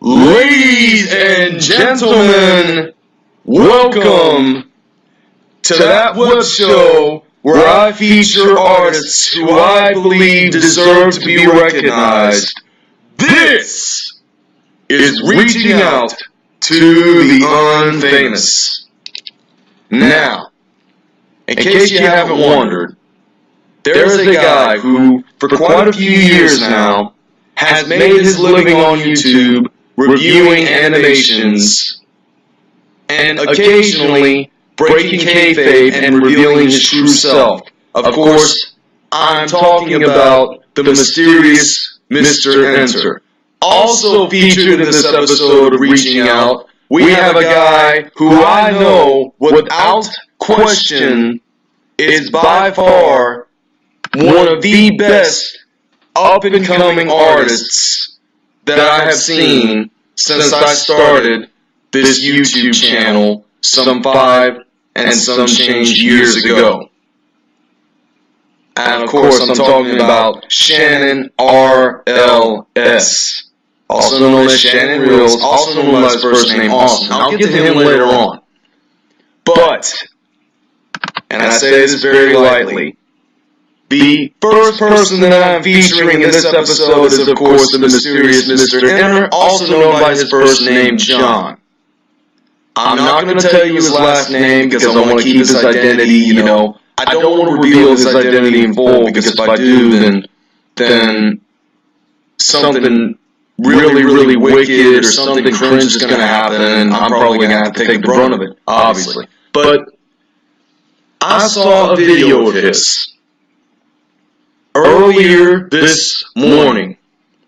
Ladies and gentlemen, welcome to that web show where I feature artists who I believe deserve to be recognized. This is reaching out to the unfamous. Now, in case you haven't wondered, there's a guy who, for quite a few years now, has made his living on YouTube reviewing animations and occasionally breaking kayfabe and revealing his true self. Of course, I'm talking about the mysterious Mr. Enter. Also featured in this episode of Reaching Out, we have a guy who I know, without question, is by far one of the best up and coming artists that I have seen since I started this YouTube channel some five and some change years ago. And of course, I'm talking about Shannon RLS, also known as Shannon Reels, also known by his first name Austin. I'll get to him later on. But, and I say this very lightly, the first person that I'm featuring in this episode is, of course, the mysterious Mr. Enter, also known by his first name, John. I'm not going to tell you his last name because I want to keep his identity, you know. I don't want to reveal his identity in full because if I do, then, then something really, really wicked or something cringe is going to happen and I'm probably going to have to take the brunt of it, obviously. But I saw a video of his earlier this morning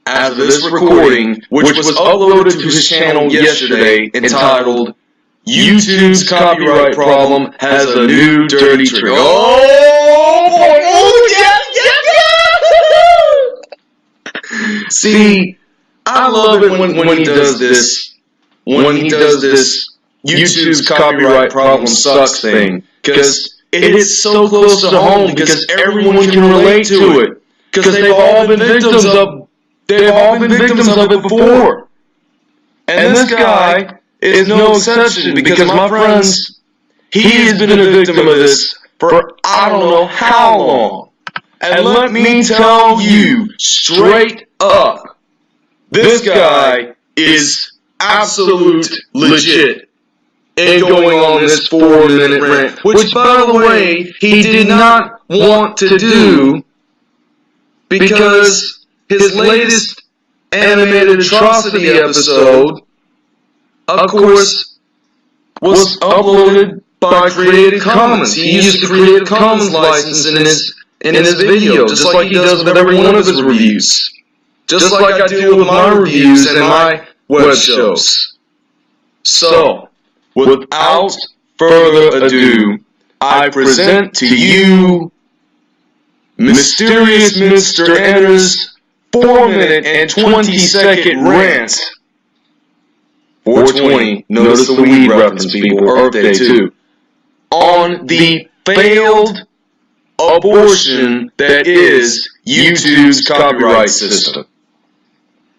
as of this recording, which was uploaded to his channel yesterday entitled YouTube's copyright problem has a new dirty trick. Oh boy! Oh yeah, yeah, yeah! See, I love it when, when he does this, when he does this YouTube's copyright problem sucks thing, because it hits so close to home because everyone can relate to it, because they've all been victims of, they've all been victims of it before. And this guy is no exception because my friends, he has been a victim of this for I don't know how long. And let me tell you straight up, this guy is absolute legit in going on this four minute rant, which by the way, he did not want to do because his latest animated atrocity episode of course, was uploaded by Creative Commons. He used the Creative Commons license in his in his video, just like he does with every one of his reviews. Just like I do with my reviews and my web shows. So, without further ado, I present to you Mysterious Mr. Enter's 4 minute and 20 second rant 420, notice the weed reference, people, Earth Day too, on the failed abortion that is YouTube's copyright system.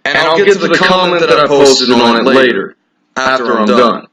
And I'll get to the comment that I posted on it later, after I'm done.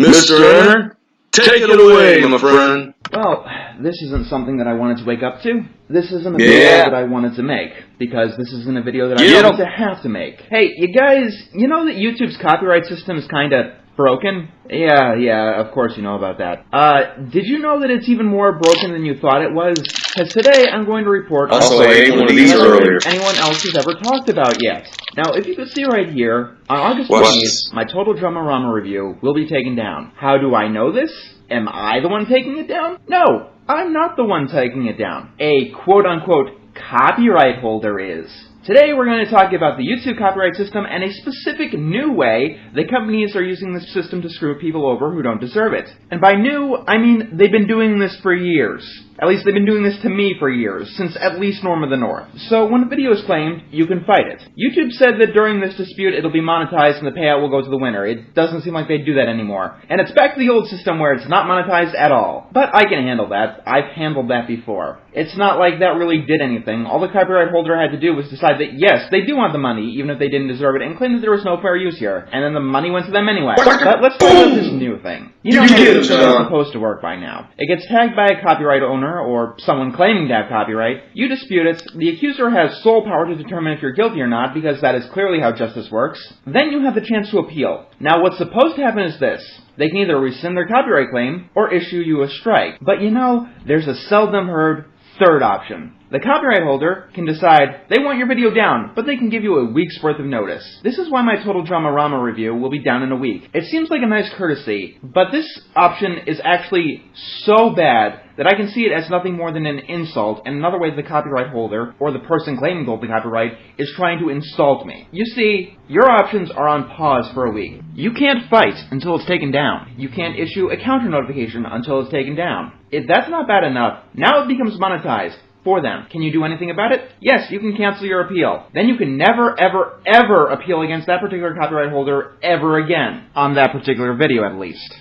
Mr. Enter, take it away, my friend. Well, this isn't something that I wanted to wake up to. This isn't a video yeah. that I wanted to make, because this isn't a video that I yeah. wanted to have to make. Hey, you guys, you know that YouTube's copyright system is kinda broken? Yeah, yeah, of course you know about that. Uh, did you know that it's even more broken than you thought it was? Because today I'm going to report also, ate one of these earlier. anyone else has ever talked about yet. Now, if you could see right here, on August 20th, my Total Dramarama review will be taken down. How do I know this? Am I the one taking it down? No, I'm not the one taking it down. A quote-unquote copyright holder is. Today we're going to talk about the YouTube copyright system and a specific new way the companies are using this system to screw people over who don't deserve it. And by new, I mean they've been doing this for years. At least they've been doing this to me for years, since at least Norm of the North. So when a video is claimed, you can fight it. YouTube said that during this dispute it'll be monetized and the payout will go to the winner. It doesn't seem like they do that anymore. And it's back to the old system where it's not monetized at all. But I can handle that. I've handled that before. It's not like that really did anything. All the copyright holder had to do was decide that yes, they do want the money, even if they didn't deserve it, and claim that there was no fair use here. And then the money went to them anyway. But let's talk about this new thing. You know this is supposed to work by now. It gets tagged by a copyright owner or someone claiming to have copyright, you dispute it, the accuser has sole power to determine if you're guilty or not, because that is clearly how justice works. Then you have the chance to appeal. Now what's supposed to happen is this. They can either rescind their copyright claim or issue you a strike. But you know, there's a seldom heard third option. The copyright holder can decide they want your video down, but they can give you a week's worth of notice. This is why my Total Dramarama review will be down in a week. It seems like a nice courtesy, but this option is actually so bad that I can see it as nothing more than an insult, and another way the copyright holder, or the person claiming the copyright, is trying to insult me. You see, your options are on pause for a week. You can't fight until it's taken down. You can't issue a counter notification until it's taken down. If that's not bad enough, now it becomes monetized for them. Can you do anything about it? Yes, you can cancel your appeal. Then you can never, ever, ever appeal against that particular copyright holder ever again. On that particular video, at least.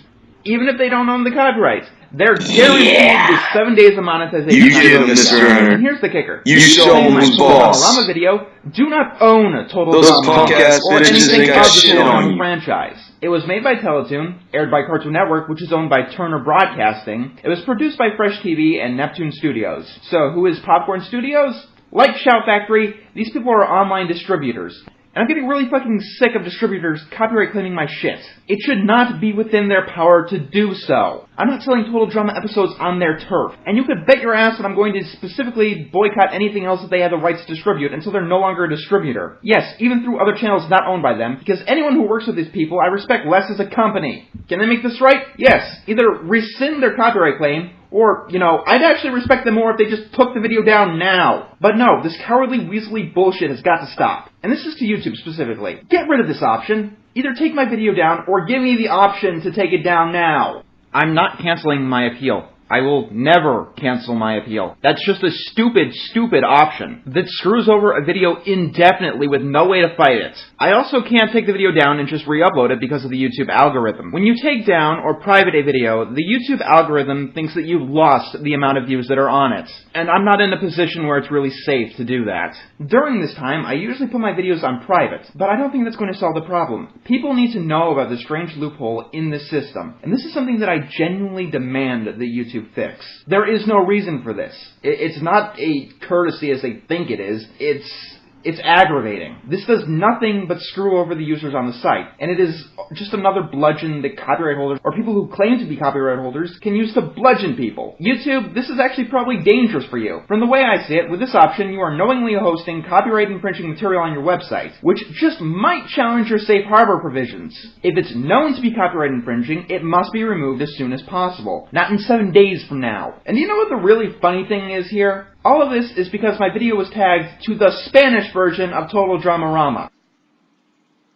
Even if they don't own the copyright. They're guaranteed yeah. seven days of monetization. You get them, Mr. Enter. And here's the kicker. You, you show them who's boss. Rama video do not own a Total Those punk ass or anything of the Total franchise. It was made by Teletoon, aired by Cartoon Network, which is owned by Turner Broadcasting. It was produced by Fresh TV and Neptune Studios. So who is Popcorn Studios? Like Shout Factory, these people are online distributors. And I'm getting really fucking sick of distributors copyright claiming my shit. It should not be within their power to do so. I'm not selling Total Drama episodes on their turf. And you could bet your ass that I'm going to specifically boycott anything else that they have the rights to distribute until they're no longer a distributor. Yes, even through other channels not owned by them, because anyone who works with these people I respect less as a company. Can they make this right? Yes. Either rescind their copyright claim, or, you know, I'd actually respect them more if they just took the video down now. But no, this cowardly, weaselly bullshit has got to stop. And this is to YouTube specifically. Get rid of this option. Either take my video down, or give me the option to take it down now. I'm not canceling my appeal. I will never cancel my appeal. That's just a stupid, stupid option that screws over a video indefinitely with no way to fight it. I also can't take the video down and just re-upload it because of the YouTube algorithm. When you take down or private a video, the YouTube algorithm thinks that you've lost the amount of views that are on it. And I'm not in a position where it's really safe to do that. During this time, I usually put my videos on private, but I don't think that's going to solve the problem. People need to know about the strange loophole in the system. And this is something that I genuinely demand that YouTube YouTube fix. There is no reason for this. It's not a courtesy as they think it is. It's it's aggravating. This does nothing but screw over the users on the site, and it is just another bludgeon that copyright holders, or people who claim to be copyright holders, can use to bludgeon people. YouTube, this is actually probably dangerous for you. From the way I see it, with this option, you are knowingly hosting copyright infringing material on your website, which just might challenge your safe harbor provisions. If it's known to be copyright infringing, it must be removed as soon as possible, not in seven days from now. And you know what the really funny thing is here? All of this is because my video was tagged to the Spanish version of Total Dramarama.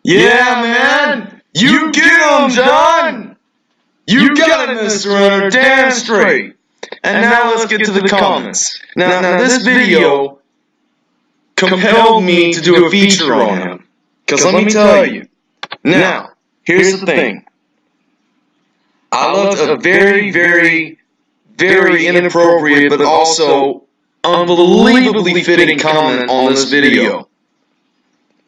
Yeah, man! You get him, John! You got it, Mr. Enter, damn straight! And now let's get to the comments. Now, now this video compelled me to do a feature on him. Because let me tell you. Now, here's the thing. I left a very, very, very inappropriate, but also unbelievably fitting comment on this video.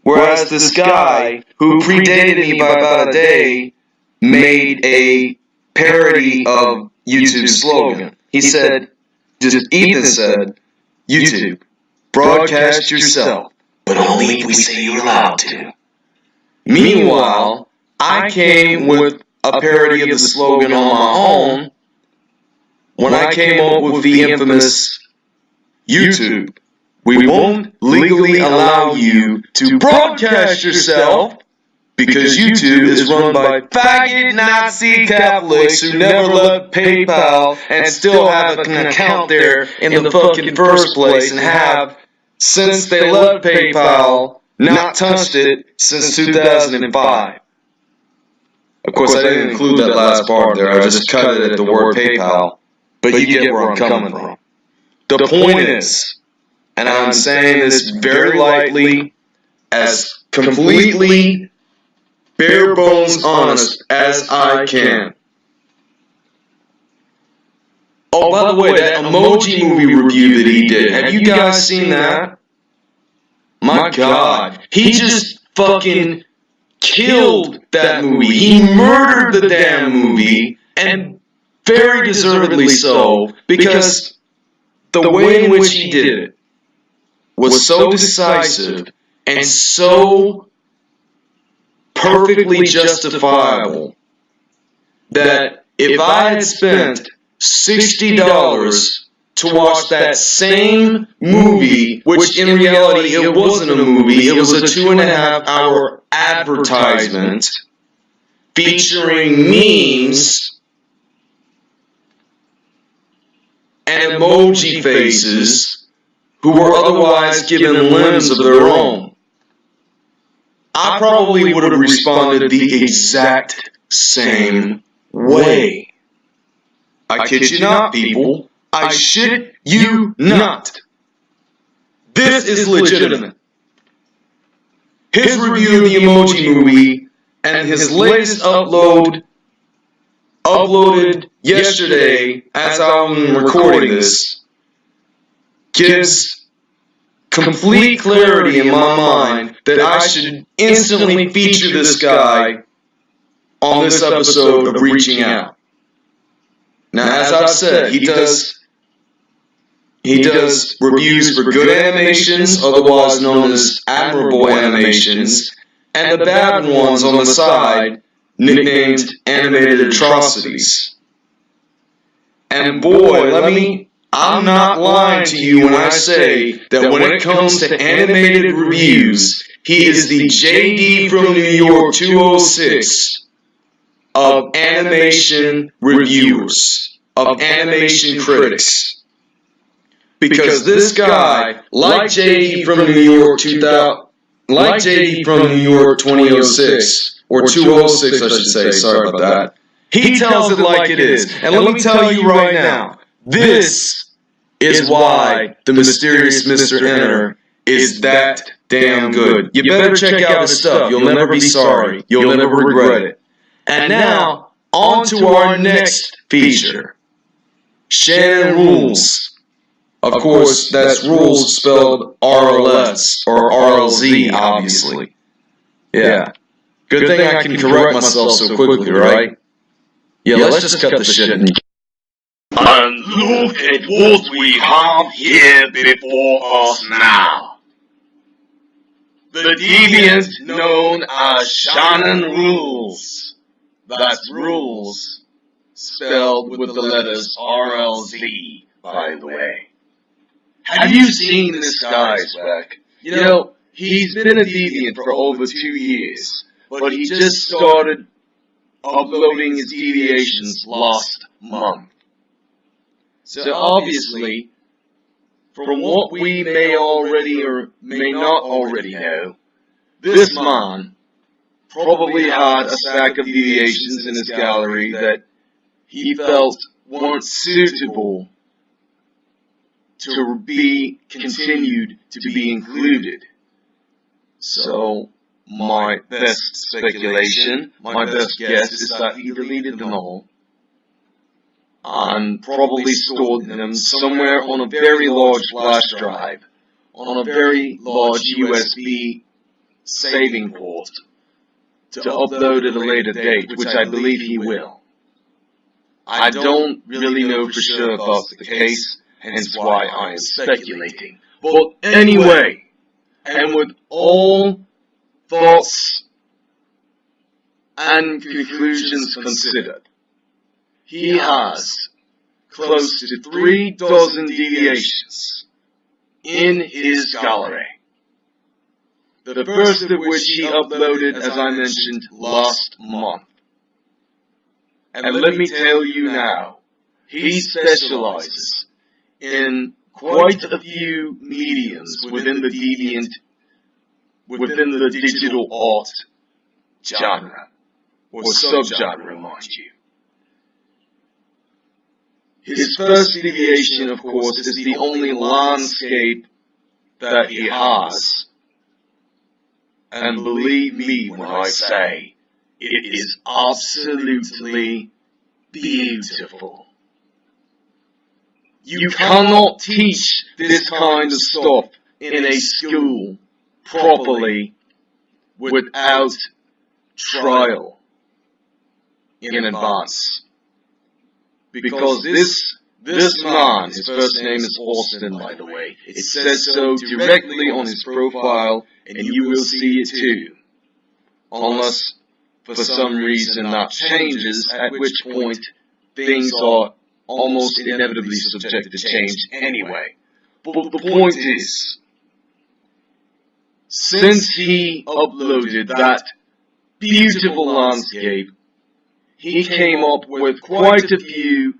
Whereas this guy, who predated me by about a day, made a parody of YouTube's slogan. He said, just Ethan said, YouTube, broadcast yourself, but only if we say you're allowed to. Meanwhile, I came with a parody of the slogan on my own when I came up with the infamous YouTube. We won't legally allow you to broadcast yourself because YouTube is run by faggot Nazi Catholics who never left PayPal and still have an account there in the fucking first place and have since they left PayPal, not touched it since 2005. Of course, I didn't include that last part there. I just cut it at the word PayPal. But you get where I'm coming from. The point is, and I'm saying this very lightly, as completely bare bones honest as I can. Oh, by the way, that emoji movie review that he did, have you guys seen that? My god, he just fucking killed that movie. He murdered the damn movie, and very deservedly so, because the way in which he did it was so decisive and so perfectly justifiable that if I had spent $60 to watch that same movie, which in reality it wasn't a movie, it was a two and a half hour advertisement featuring memes and emoji faces who were otherwise given limbs of their own. I probably would have responded the exact same way. I kid you not, people. I shit you not. This is legitimate. His review of the Emoji Movie and his latest upload, uploaded yesterday as I'm recording this, gives complete clarity in my mind that I should instantly feature this guy on this episode of Reaching Out. Now, as I've said, he does he does reviews for good animations, otherwise known as admirable animations, and the bad ones on the side, nicknamed animated atrocities. And boy, let me I'm not lying to you when I say that when it comes to animated reviews, he is the JD from New York 206 of animation reviewers, of animation critics. Because this guy, like JD from New York 2000, like JD from New York 2006, or 206 I should say, sorry about that, he tells it like it is. And let me tell you right now, this is why the mysterious Mr. Enter is that damn good. You better check out his stuff. You'll never be sorry. You'll never regret it. And now, on to our next feature. Shannon Rules. Of course, that's rules spelled RLS or RLZ, obviously. Yeah. Good thing I can correct myself so quickly, right? Yeah, let's just cut the shit and and look at what we have here before us now. The deviant known as Shannon Rules. That's rules, spelled with the letters RLZ, by the way. Have you seen this guy, Speck? You know, he's been a deviant for over two years, but he just started uploading his deviations last month. So obviously, from what we may already or may not already know, this man probably had a stack of deviations in his gallery that he felt weren't suitable to be continued to be included. So, my best speculation, my best guess is that he deleted them all and probably stored them somewhere on a very large flash drive, on a very large USB saving port, to upload at a later date, which I believe he will. I don't really know for sure if that's the case, hence why I am speculating. But anyway, and with all thoughts and conclusions considered, he has close to three dozen deviations in his gallery. The first of which he uploaded, as I mentioned, last month. And let me tell you now, he specializes in quite a few mediums within the deviant, within the digital art genre, or subgenre, mind you. His first deviation, of course, is the only landscape that he has. And believe me when I say, it is absolutely beautiful. You cannot teach this kind of stuff in a school properly without trial in advance. Because this this man, his first name is Austin by the way, it says so directly on his profile and you will see it too. Unless for some reason that changes, at which point things are almost inevitably subject to change anyway. But the point is, since he uploaded that beautiful landscape, he came up with quite a few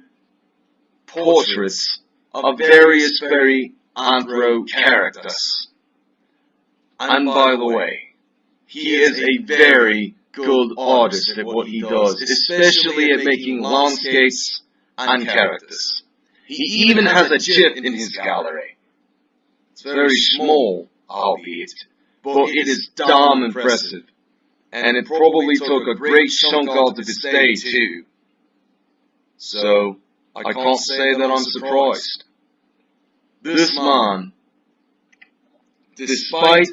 portraits of various very anthro characters. And by the way, he is a very good artist at what he does, especially at making landscapes and characters. He even has a GIF in his gallery. It's very small, albeit, but it is damn impressive. And it probably took a great chunk out of his day too. So, I can't say that I'm surprised. This man, despite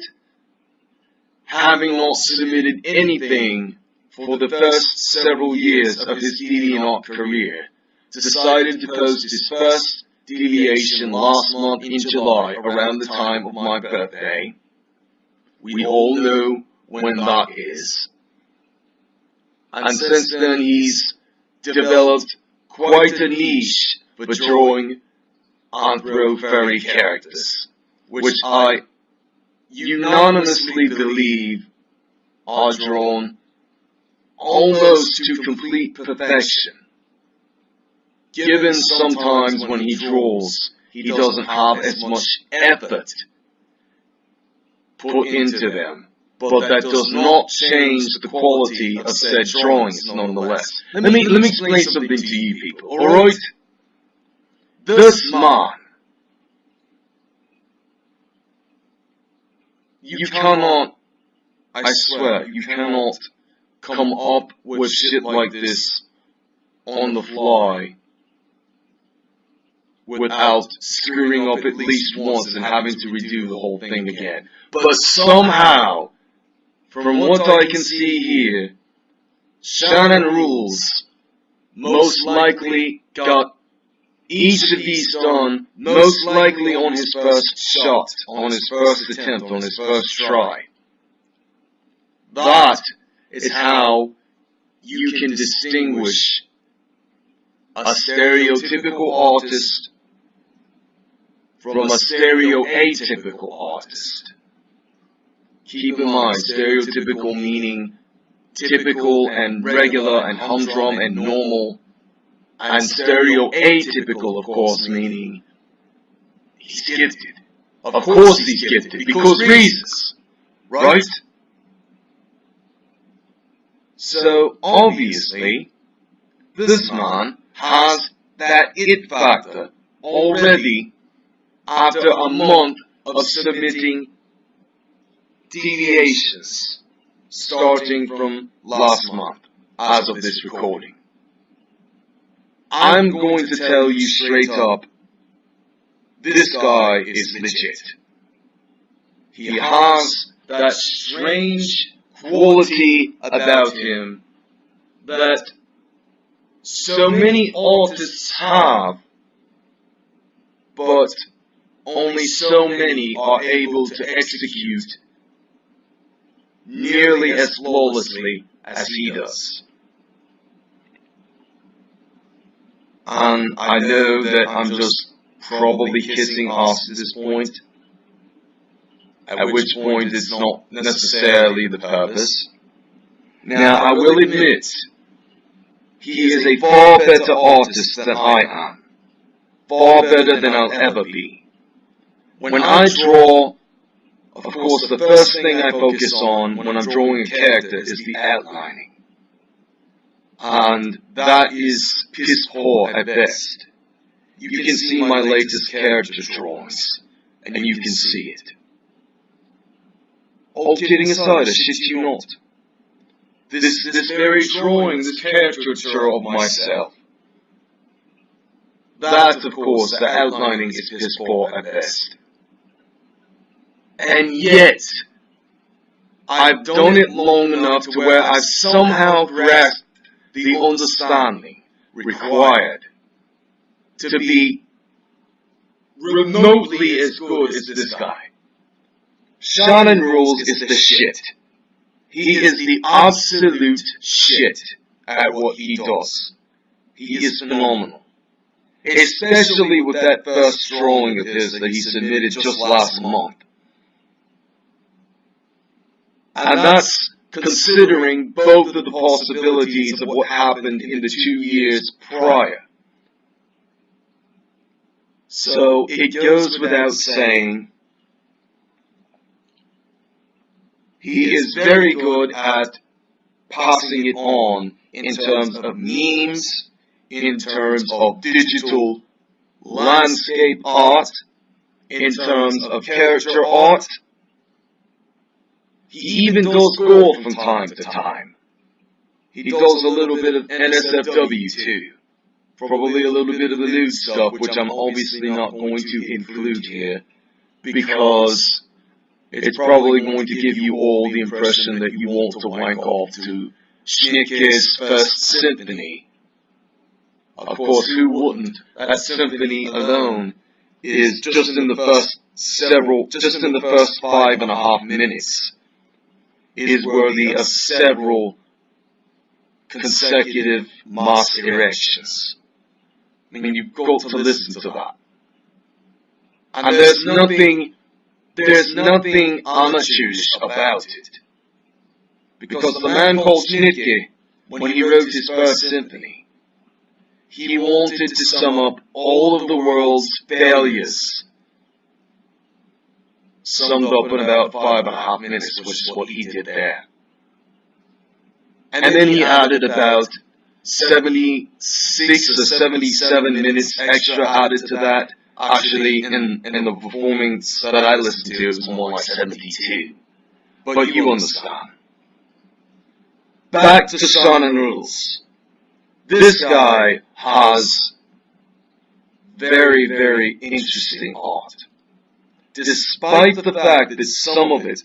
having not submitted anything for the first several years of his deviant art career, decided to post his first deviation last month in July around the time of my birthday. We all know when that is. And since then he's developed quite a niche for drawing anthro fairy characters, which I unanimously believe are drawn almost to complete perfection. Given sometimes when he draws, he doesn't have as much effort put into them, but that does not change the quality of said drawings nonetheless. Let me, let me explain something to you people, alright? This man. you cannot, I swear, you cannot come up with shit like this on the fly without screwing up at least once and having to redo the whole thing again. But somehow, from what I can see here, Shannon Rules most likely got each of these done most likely on his first shot, on his first attempt, on his first try. That is how you can distinguish a stereotypical artist from a stereoatypical artist. Keep in mind, stereotypical meaning typical and regular and humdrum and normal and stereoatypical, of course, meaning he's gifted. Of course he's gifted, because reasons, right? So, obviously, this man has that it factor already after a month of submitting deviations starting from last month as of this recording. I'm going to tell you straight up, this guy is legit. He has that strange quality about him that so many artists have, but only so many are able to execute nearly as flawlessly as he does. and I know that I'm just probably kissing ass at this point, at which point it's not necessarily the purpose. Now, I will admit, he is a far better artist than I am, far better than I'll ever be, when I draw, of course, the first thing I focus on when I'm drawing a character is the outlining. And that is piss poor at best. You can see my latest character drawings, and you can see it. All kidding aside, I shit you not. This, this very drawing, this caricature of myself. That, of course, the outlining is piss poor at best. And yet, I've done it long enough to where I've somehow grasped the understanding required to be remotely as good as this guy. Shannon Rules is the shit. He is the absolute shit at what he does. He is phenomenal. Especially with that first drawing of his that he submitted just last month. And that's considering both of the possibilities of what happened in the two years prior. So it goes without saying, he is very good at passing it on in terms of memes, in terms of digital landscape art, in terms of character art, he even goes gore from time to time. He does a little bit of NSFW too. Probably a little bit of the lewd stuff, which I'm obviously not going to include here, because it's probably going to give you all the impression that you want to wank off to Schnittke's First Symphony. Of course, who wouldn't? That symphony alone is just in the first several, just in the first five and a half minutes is worthy of several consecutive mass erections. I mean, you've got to listen to that. And there's nothing, there's nothing amateurish about it. Because the man called Schnittke, when he wrote his first symphony, he wanted to sum up all of the world's failures summed up in about five and a half minutes, which is what he did there. And then he added about 76 or 77 minutes extra added to that. Actually, in, in the performance that I listened to, it was more like 72. But you understand. Back to Shannon Rules. This guy has very, very interesting art despite the fact that some of it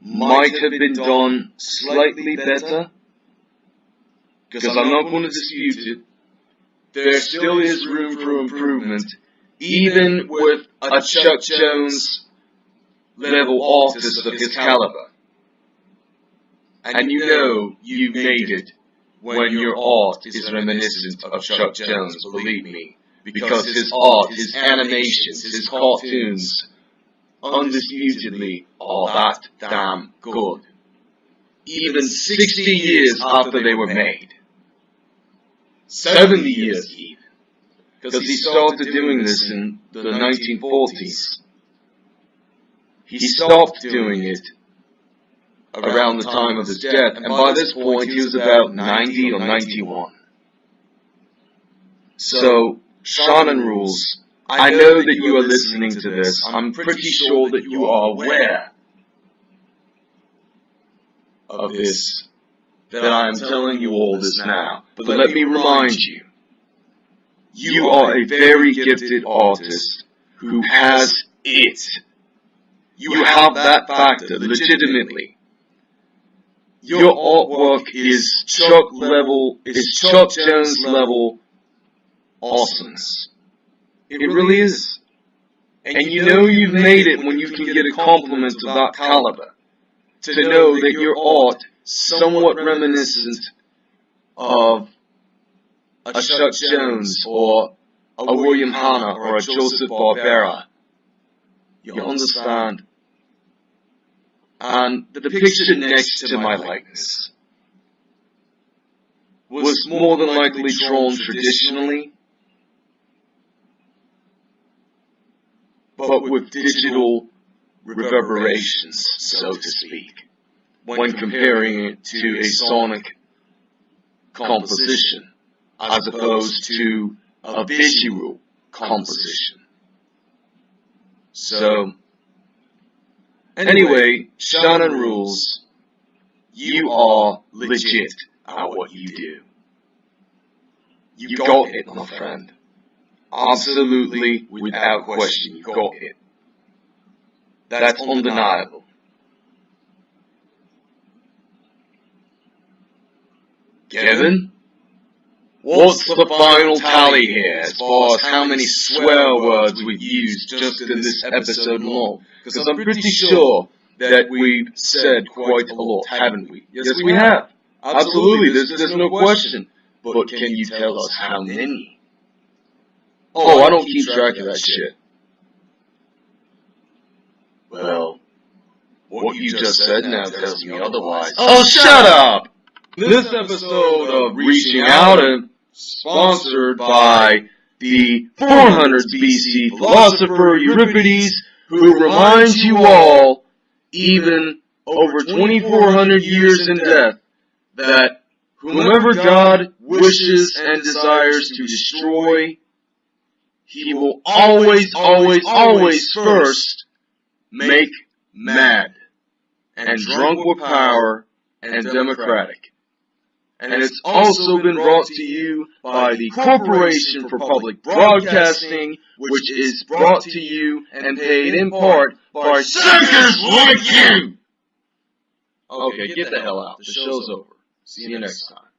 might have been done slightly better, because I'm not going to dispute it, there still is room for improvement, even with a Chuck Jones level artist of his caliber. And you know you've made it when your art is reminiscent of Chuck Jones, believe me because his art, his animations, his cartoons, undisputedly are that damn good. Even 60 years after they were made. 70 years even. Because he started doing this in the 1940s. He stopped doing it around the time of his death, and by this point he was about 90 or 91. So, Shannon rules. I know that you are listening to this. I'm pretty sure that you are aware of this, that I am telling you all this now. But let me remind you, you are a very gifted artist who has it. You have that factor, legitimately. Your artwork is Chuck level, is Chuck Jones level awesomeness. It really is. And you know you've made it when you can get a compliment of that caliber. To know that your art somewhat reminiscent of a Chuck Jones or a William Hanna or a Joseph Barbera. You understand? And the picture next to my likeness was more than likely drawn traditionally but with digital reverberations, so to speak, when comparing it to a sonic composition as opposed to a visual composition. So, anyway, Shannon rules. You are legit at what you do. You got it, my friend. Absolutely, without question, got it. That's undeniable. Kevin? What's the final tally here as far as how many swear words we've used just in this episode alone? Because I'm pretty sure that we've said quite a lot, haven't we? Yes, we have. Absolutely, there's, there's no question. But can you tell us how many? Oh, oh I don't keep track of that shit. Well, what you just said now tells me otherwise. Oh, shut up! This episode of Reaching Out is sponsored by the 400 BC philosopher Euripides, who reminds you all, even over 2400 years in death, that whomever God wishes and desires to destroy, he will always, always, always first make mad and drunk with power and democratic. And it's also been brought to you by the Corporation for Public Broadcasting, which is brought to you and paid in part by suckers like you! Okay, get the hell out. The show's over. See you next time.